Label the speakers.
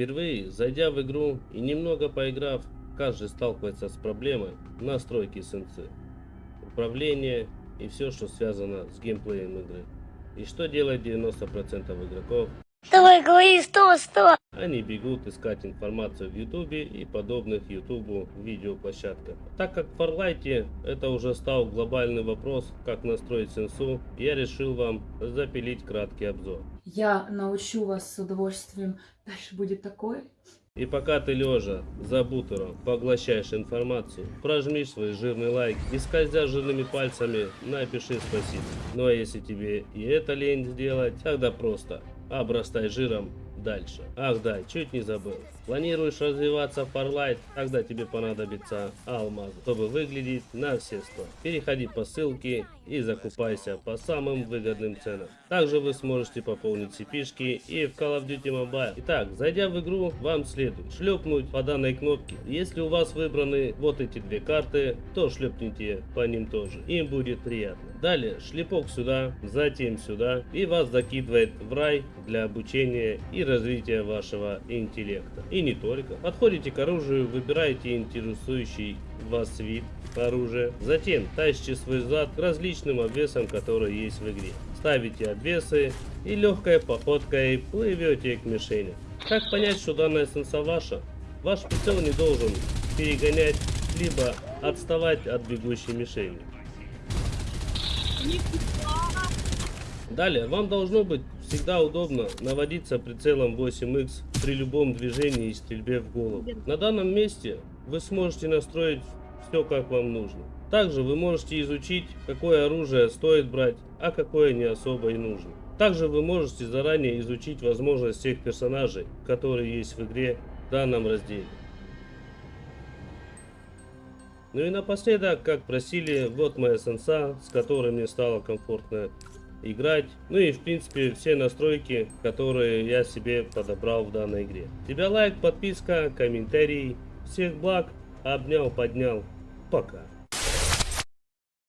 Speaker 1: Впервые, зайдя в игру и немного поиграв, каждый сталкивается с проблемой настройки сенсы, управления и все, что связано с геймплеем игры. И что делает 90% игроков?
Speaker 2: Давай, говори сто, сто.
Speaker 1: Они бегут искать информацию в ютубе и подобных ютубу видеоплощадках. Так как в Фарлайте это уже стал глобальный вопрос, как настроить сенсу, я решил вам запилить краткий обзор.
Speaker 3: Я научу вас с удовольствием. Дальше будет такое.
Speaker 1: И пока ты лежа за бутером поглощаешь информацию, прожми свой жирный лайк и скользя жирными пальцами напиши спасибо. Ну а если тебе и это лень сделать, тогда просто обрастай жиром дальше. Ах да, чуть не забыл. Планируешь развиваться в Farlight, тогда тебе понадобится алмаз, чтобы выглядеть на все сто. Переходи по ссылке и закупайся по самым выгодным ценам. Также вы сможете пополнить cp и в Call of Duty Mobile. Итак, зайдя в игру, вам следует шлепнуть по данной кнопке. Если у вас выбраны вот эти две карты, то шлепните по ним тоже. Им будет приятно. Далее шлепок сюда, затем сюда и вас закидывает в рай для обучения и развития вашего интеллекта. И не только. Подходите к оружию, выбираете интересующий вас вид оружия. Затем тащите свой зад к различным обвесам, которые есть в игре. Ставите обвесы и легкой походкой плывете к мишени. Как понять, что данная сенса ваша? Ваш прицел не должен перегонять, либо отставать от бегущей мишени. Далее, вам должно быть всегда удобно наводиться прицелом 8X при любом движении и стрельбе в голову. На данном месте вы сможете настроить все как вам нужно. Также вы можете изучить, какое оружие стоит брать, а какое не особо и нужно. Также вы можете заранее изучить возможность всех персонажей, которые есть в игре в данном разделе. Ну и напоследок, как просили, вот моя сенса, с которой мне стало комфортно играть. Ну и в принципе все настройки, которые я себе подобрал в данной игре. Тебя лайк, подписка, комментарий. Всех благ, обнял, поднял. Пока.